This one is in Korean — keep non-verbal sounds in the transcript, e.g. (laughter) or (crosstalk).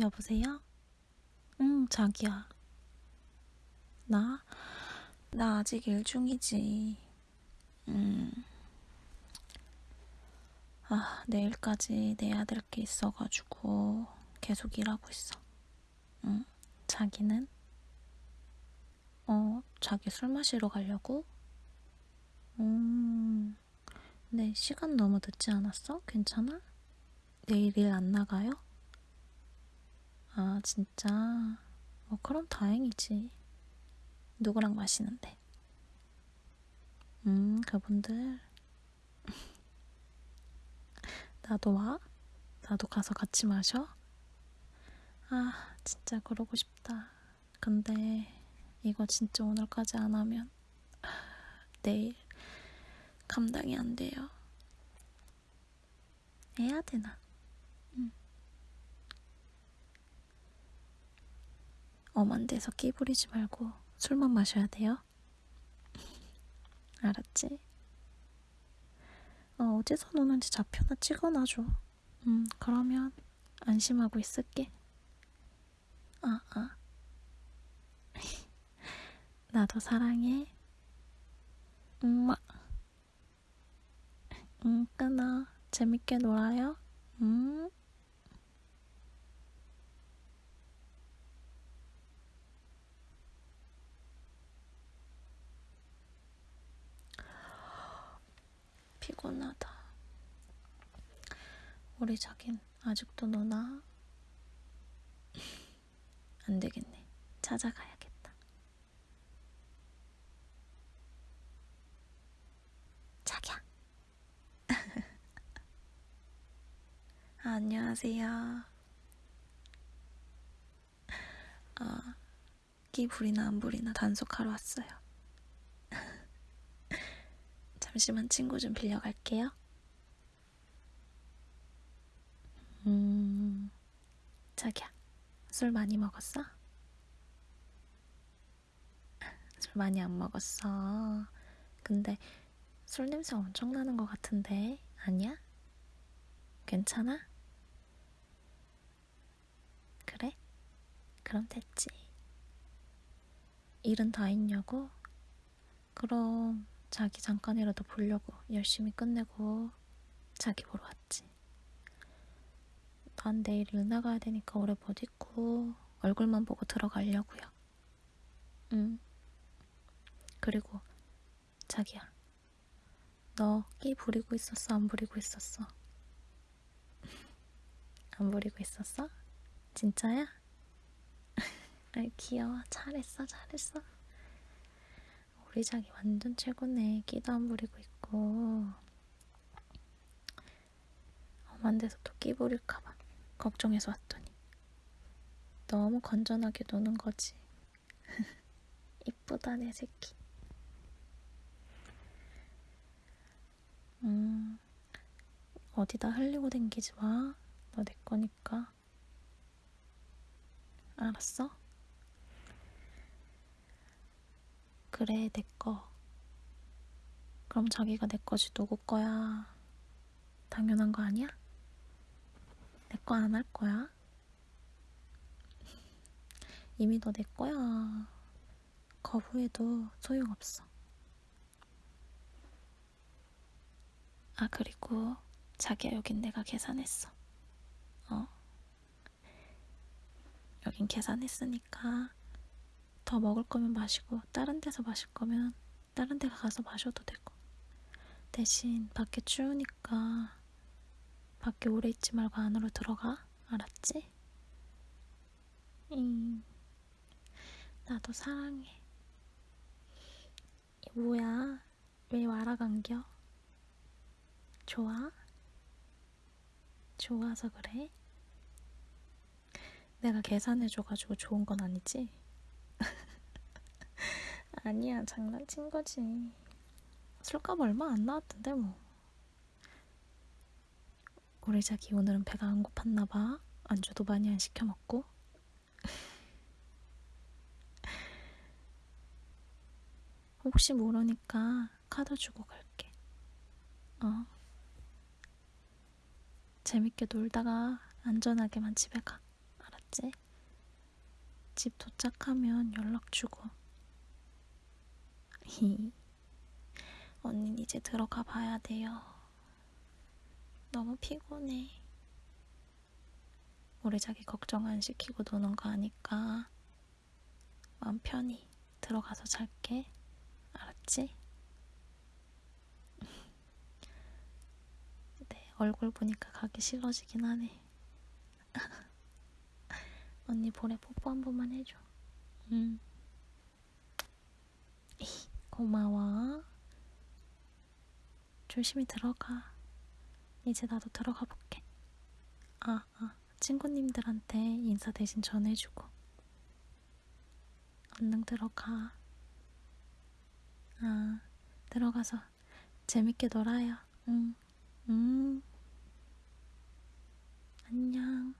여보세요? 응, 자기야. 나? 나 아직 일 중이지. 음. 아, 내일까지 내야 될 게 있어가지고 계속 일하고 있어. 응, 자기는? 어, 자기 술 마시러 가려고? 음, 네, 시간 너무 늦지 않았어? 괜찮아? 내일 일 안 나가요? 아, 진짜? 뭐, 그럼 다행이지. 누구랑 마시는데? 음, 그분들. (laughs) 나도 와? 나도 가서 같이 마셔? 아, 진짜 그러고 싶다. 근데, 이거 진짜 오늘까지 안 하면, (laughs) 내일, 감당이 안 돼요. 해야 되나? 엄한 데서 끼 부리지 말고 술만 마셔야 돼요. (laughs) 알았지? 어, 어디서 노는지 좌표나 찍어놔줘. 음, 그러면 안심하고 있을게. 아, 아. (laughs) 나도 사랑해. 엄마. 응, 끊어. 재밌게 놀아요. 음. 피곤하다. 우리 자긴 아직도 노나? 안 되겠네. 찾아가야겠다. 자기야. (laughs) 아, 안녕하세요. 아, 끼 부리나 안 부리나 단속하러 왔어요. (laughs) 잠시만 친구 좀 빌려갈게요. 음, 자기야, 술 많이 먹었어? 술 많이 안 먹었어. 근데 술 냄새 엄청 나는 것 같은데, 아니야? 괜찮아? 그래? 그럼 됐지. 일은 다 했냐고? 그럼 자기 잠깐이라도 보려고 열심히 끝내고 자기 보러 왔지. 난 내일 일 나가야 되니까 오래 못 있고 얼굴만 보고 들어가려고요. 응. 그리고 자기야, 너 끼 부리고 있었어? 안 부리고 있었어? (laughs) 안 부리고 있었어? 진짜야? (laughs) 아이 귀여워. 잘했어, 잘했어. 우리 자기 완전 최고네. 끼도 안 부리고 있고. 엄한 데서 또 끼 부릴까봐 걱정해서 왔더니 너무 건전하게 노는 거지. (laughs) 이쁘다 내 새끼. 음, 어디다 흘리고 댕기지 마. 너 내 거니까. 알았어? 그래, 내 거. 그럼 자기가 내 거지 누구 거야? 당연한 거 아니야? 내 거 안 할 거야? 이미 너 내 거야. 거부해도 소용없어. 아, 그리고 자기야, 여긴 내가 계산했어. 어. 여긴 계산했으니까 더 먹을 거면 마시고 다른 데서 마실 거면 다른 데 가서 마셔도 되고 대신 밖에 추우니까 밖에 오래 있지 말고 안으로 들어가 알았지? 응 나도 사랑해 뭐야 왜 말아간겨? 좋아? 좋아서 그래? 내가 계산해줘가지고 좋은 건 아니지? (laughs) 아니야, 장난친 거지. 술값 얼마 안 나왔던데, 뭐. 우리 자기 오늘은 배가 안 고팠나 봐. 안주도 많이 안 시켜 먹고. 혹시 모르니까 카드 주고 갈게. 어. 재밌게 놀다가 안전하게만 집에 가. 알았지? 집 도착하면 연락 주고. (laughs) 언닌 이제 들어가 봐야 돼요. 너무 피곤해. 우리 자기 걱정 안 시키고 노는 거 아니까 마음 편히 들어가서 잘게. 알았지? (laughs) 네, 얼굴 보니까 가기 싫어지긴 하네. (laughs) 언니 볼에 뽀뽀 한 번만 해줘. 응. (laughs) 고마워. 조심히 들어가. 이제 나도 들어가 볼게. 아, 아, 친구님들한테 인사 대신 전해주고. 얼른 들어가. 아, 들어가서 재밌게 놀아요. 응, 응. 안녕.